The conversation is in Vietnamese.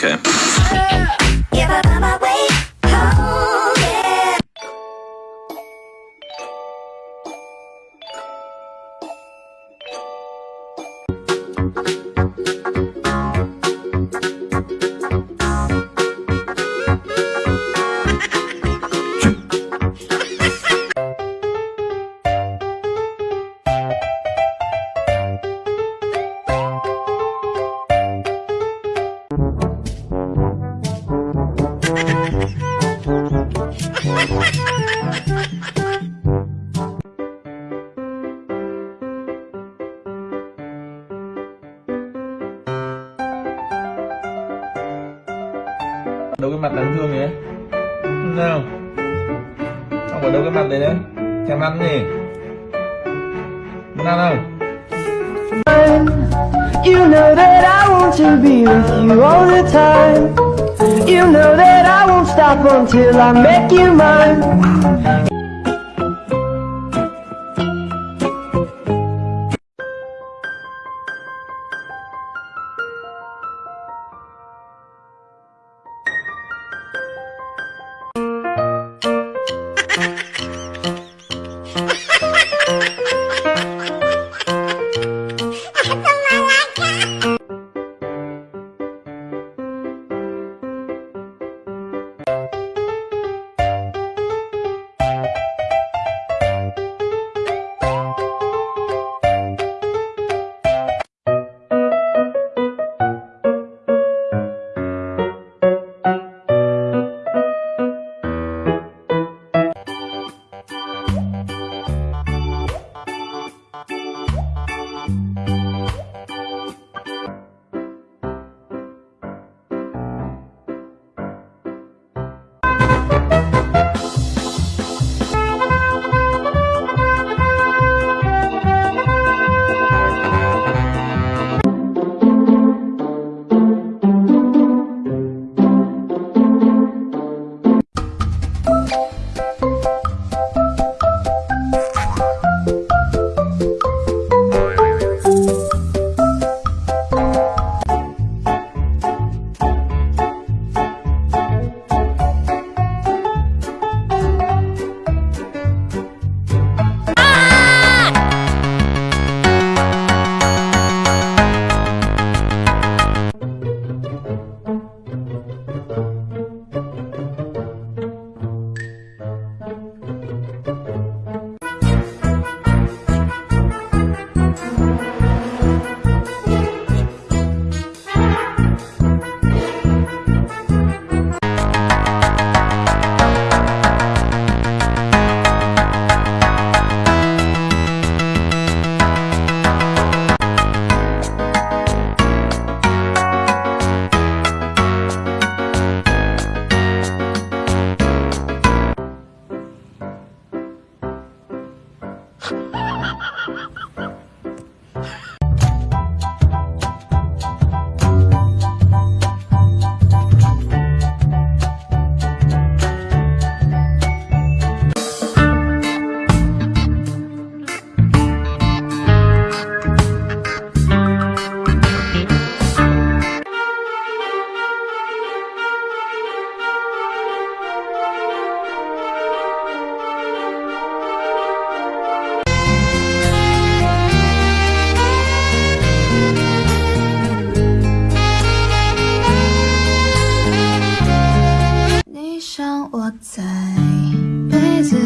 Okay. Đâu cái mặt đáng thương đấy nào không ở đâu cái mặt đấy đấy thèm ăn gì? Muốn ăn không? You know that I want to be with you all the time. You know that I won't stop until I make you mine. 像窝在被子